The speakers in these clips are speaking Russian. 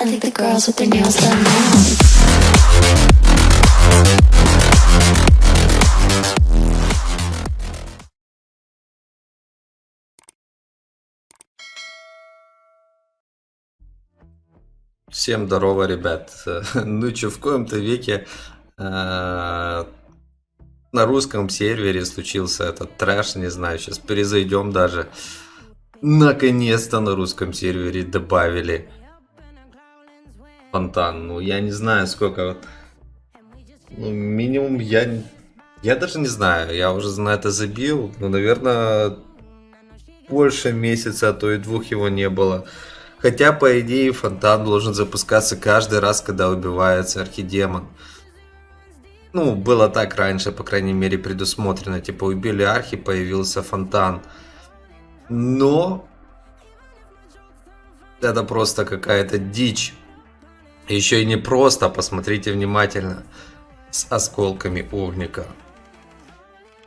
I think the girls with their nails done now. Всем здорово, ребят. Ну что, в коем-то веке э, на русском сервере случился этот трэш, не знаю, сейчас перезайдем даже. Наконец-то на русском сервере добавили фонтан. Ну, я не знаю, сколько. Ну, минимум я... Я даже не знаю, я уже на это забил. Ну, наверное, больше месяца, а то и двух его не было. Хотя, по идее, фонтан должен запускаться каждый раз, когда убивается архидемон. Ну, было так раньше, по крайней мере, предусмотрено. Типа, убили архи, появился фонтан. Но... Это просто какая-то дичь. Еще и не просто, посмотрите внимательно. С осколками огника.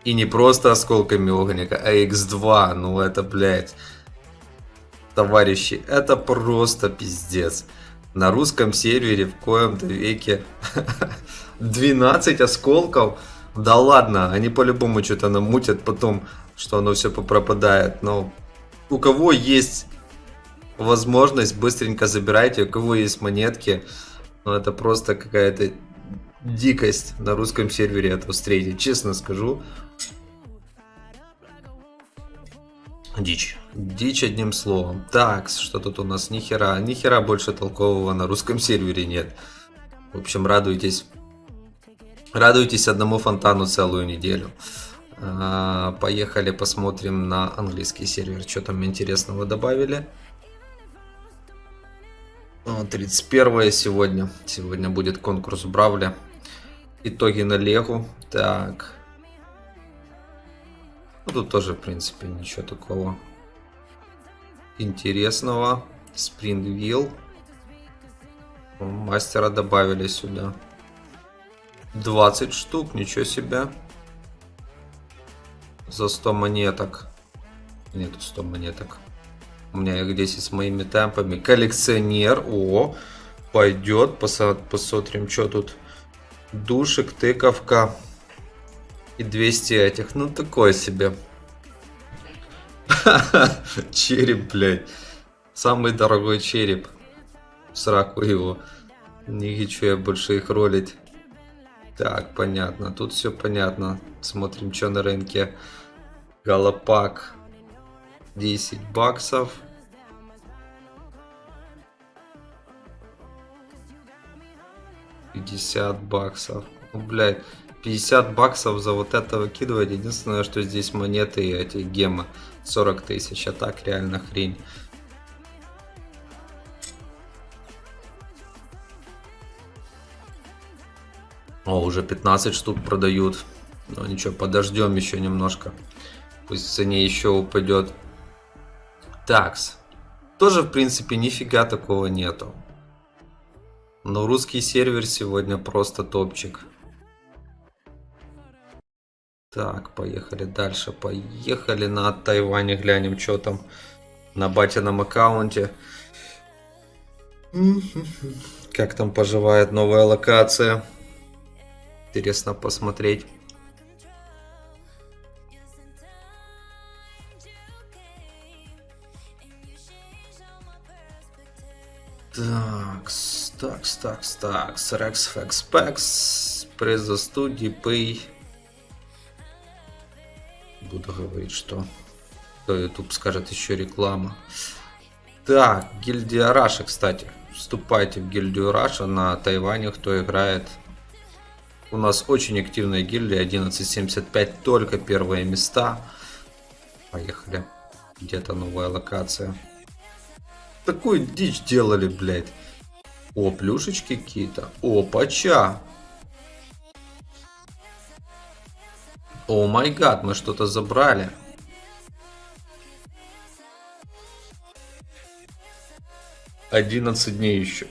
И не просто осколками огника, а x2. Ну, это, блядь товарищи, это просто пиздец. На русском сервере в коем-то веке 12 осколков. Да ладно, они по-любому что-то намутят потом, что оно все попропадает. Но у кого есть возможность, быстренько забирайте. У кого есть монетки, ну это просто какая-то дикость на русском сервере это встретить. Честно скажу, Дичь. Дичь одним словом. Так, что тут у нас? Нихера. Нихера больше толкового на русском сервере нет. В общем, радуйтесь. Радуйтесь одному фонтану целую неделю. А, поехали посмотрим на английский сервер. Что там интересного добавили. 31 сегодня. Сегодня будет конкурс Бравля. Итоги на Легу. Так. Ну, тут тоже, в принципе, ничего такого интересного. Спрингвилл. Мастера добавили сюда. 20 штук, ничего себе. За 100 монеток. Нету 100 монеток. У меня 10 с моими темпами. Коллекционер. О, пойдет. Посмотрим, что тут. Душик, тыковка. И 200 этих. Ну, такое себе. Череп, блядь. Самый дорогой череп. Сраку его. Не хочу я больше их ролить. Так, понятно. Тут все понятно. Смотрим, что на рынке. Галопак. 10 баксов. Пятьдесят баксов. Ну, блядь. 50 баксов за вот это выкидывать. Единственное, что здесь монеты и эти гемы. 40 тысяч. А так реально хрень. О, уже 15 штук продают. Но ничего, подождем еще немножко. Пусть в цене еще упадет. Такс. Тоже, в принципе, нифига такого нету. Но русский сервер сегодня просто топчик. Так, поехали дальше. Поехали на Тайване, глянем, что там на батином аккаунте. Как там поживает новая локация. Интересно посмотреть. Так, так, так, так, Rex Fax Packs, пресс за студии, Pay буду говорить, что то YouTube скажет еще реклама. Так, гильдия Раша, кстати. Вступайте в гильдию Раша на Тайване, кто играет. У нас очень активная гильдия, 11.75, только первые места. Поехали. Где-то новая локация. Такую дичь делали, блядь. О, плюшечки какие-то. О, пача. О май гад, мы что-то забрали. Одиннадцать дней еще.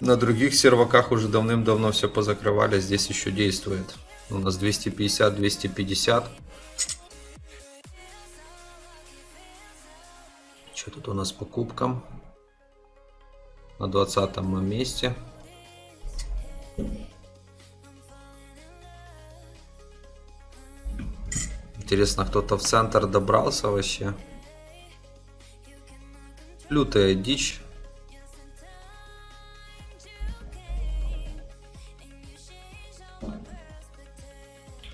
На других серваках уже давным-давно все позакрывали, здесь еще действует. У нас 250-250. Что тут у нас по кубкам? на 20 месте. Интересно, кто-то в центр добрался вообще? Лютая дичь.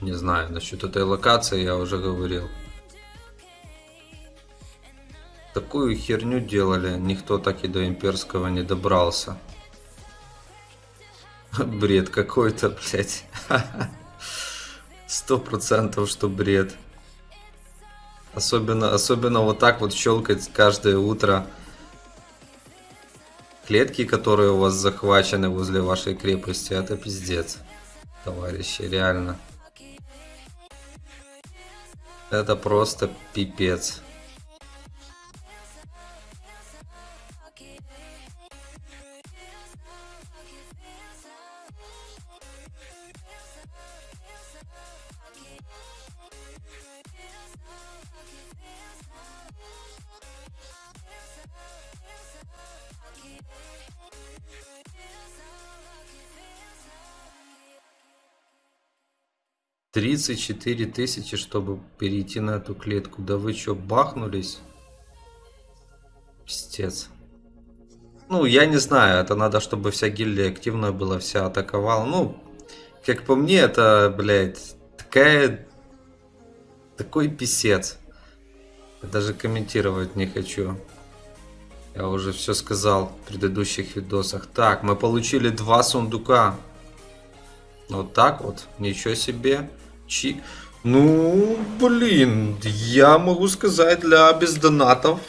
Не знаю, насчет этой локации я уже говорил. Такую херню делали, никто так и до имперского не добрался. Бред какой-то, блядь. Сто процентов, что бред. Особенно, особенно вот так вот щелкать каждое утро. Клетки, которые у вас захвачены возле вашей крепости, это пиздец. Товарищи, реально. Это просто пипец. Тридцать четыре тысячи, чтобы перейти на эту клетку. Да вы чё, бахнулись? Пиздец. Ну, я не знаю, это надо, чтобы вся гильдия активная была, вся атаковала. Ну, как по мне, это, блядь, такая... Такой писец. Я даже комментировать не хочу. Я уже все сказал в предыдущих видосах. Так, мы получили два сундука. Вот так вот. Ничего себе. Чик. Ну, блин, я могу сказать, для бездонатов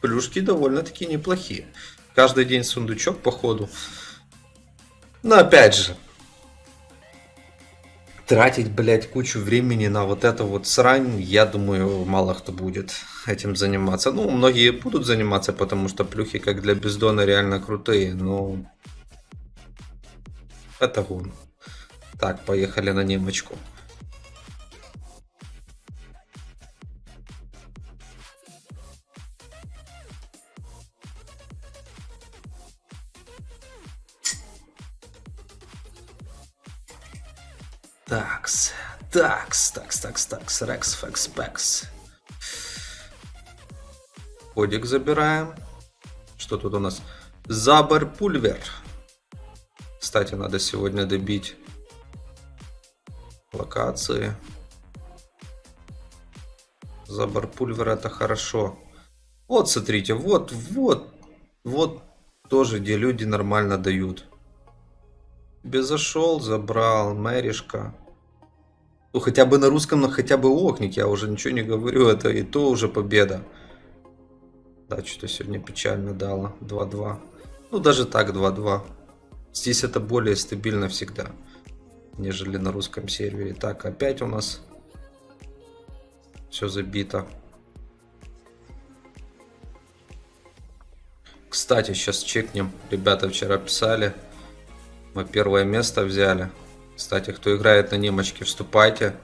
плюшки довольно-таки неплохие. Каждый день сундучок, походу. Но опять же, тратить, блядь, кучу времени на вот это вот срань, я думаю, мало кто будет этим заниматься. Ну, многие будут заниматься, потому что плюхи, как для бездона, реально крутые, но... Это гон. Так, поехали на немочку. Такс, такс, такс, такс, такс, рекс, фекс, пекс. Кодик забираем. Что тут у нас? Забор пульвер. Кстати, надо сегодня добить локации. Забор пульвер это хорошо. Вот, смотрите, вот, вот, вот тоже, где люди нормально дают. Тебе зашел, забрал, мэришка. Ну, хотя бы на русском, но хотя бы окник, я уже ничего не говорю, это и то уже победа. Да, что-то сегодня печально дало, 2-2. Ну, даже так 2-2. Здесь это более стабильно всегда, нежели на русском сервере. Так, опять у нас все забито. Кстати, сейчас чекнем. Ребята вчера писали. Мы первое место взяли. Кстати, кто играет на немочке, вступайте.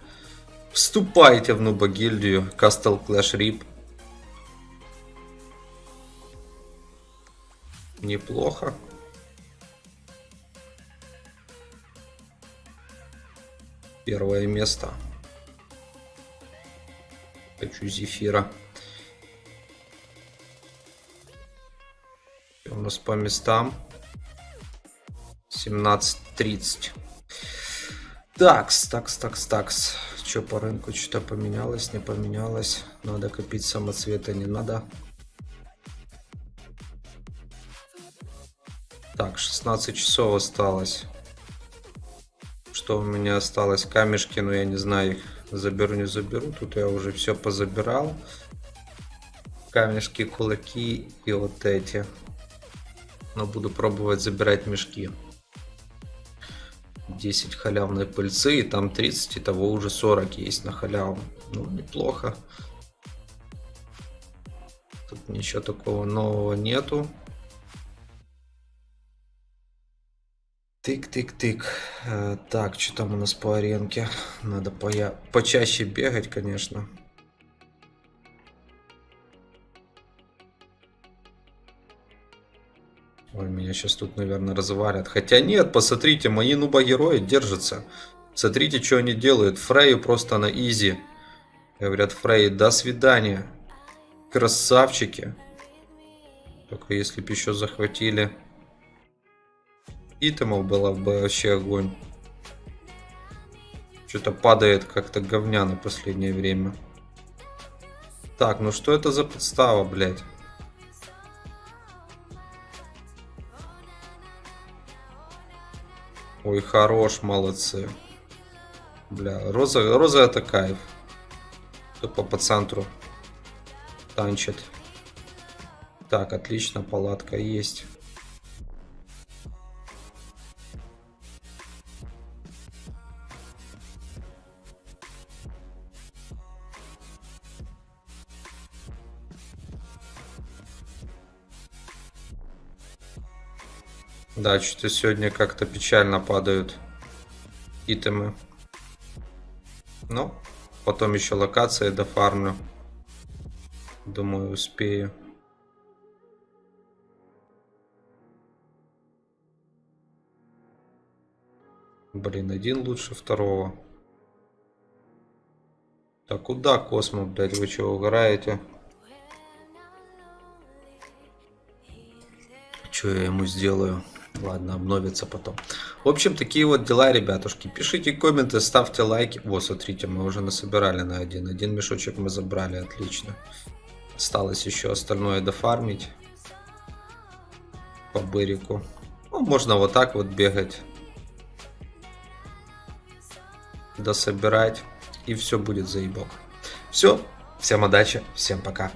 Вступайте в Нуба гильдию. Castle Clash Rip. Неплохо. Первое место. Хочу зефира. У нас по местам. 17.30. Такс, такс, такс, такс. Что по рынку? Что-то поменялось, не поменялось. Надо копить самоцветы, не надо. Так, 16 часов осталось. Что у меня осталось? Камешки, но я не знаю их заберу, не заберу. Тут я уже все позабирал. Камешки, кулаки и вот эти. Но буду пробовать забирать мешки. 10 халявной пыльцы, и там 30, и того уже 40 есть на халяву. Ну, неплохо. Тут ничего такого нового нету. Тык-тык-тык. Э, так, что там у нас по аренке? Надо по почаще бегать, конечно. Ой, меня сейчас тут, наверное, развалят. Хотя нет, посмотрите, мои нуба-герои держатся. Смотрите, что они делают. Фрейю просто на изи. Говорят, Фрей, до свидания. Красавчики. Только если бы еще захватили итемов, было бы вообще огонь. Что-то падает как-то говняно в последнее время. Так, ну что это за подстава, блядь? Ой, хорош, молодцы. Бля, Роза, Роза это кайф. Тупо по центру танчит. Так, отлично, палатка есть. Да, что-то сегодня как-то печально падают итемы. Ну, потом еще локации дофармлю. Думаю, успею. Блин, один лучше второго. Так, куда Космо, блядь, вы чего угораете? Что я ему сделаю? Ладно, обновится потом. В общем, такие вот дела, ребятушки. Пишите комменты, ставьте лайки. Вот, смотрите, мы уже насобирали на один. Один мешочек мы забрали, отлично. Осталось еще остальное дофармить. По бырику. Ну, можно вот так вот бегать. Дособирать. И все будет заебок. Все. Всем удачи. Всем пока.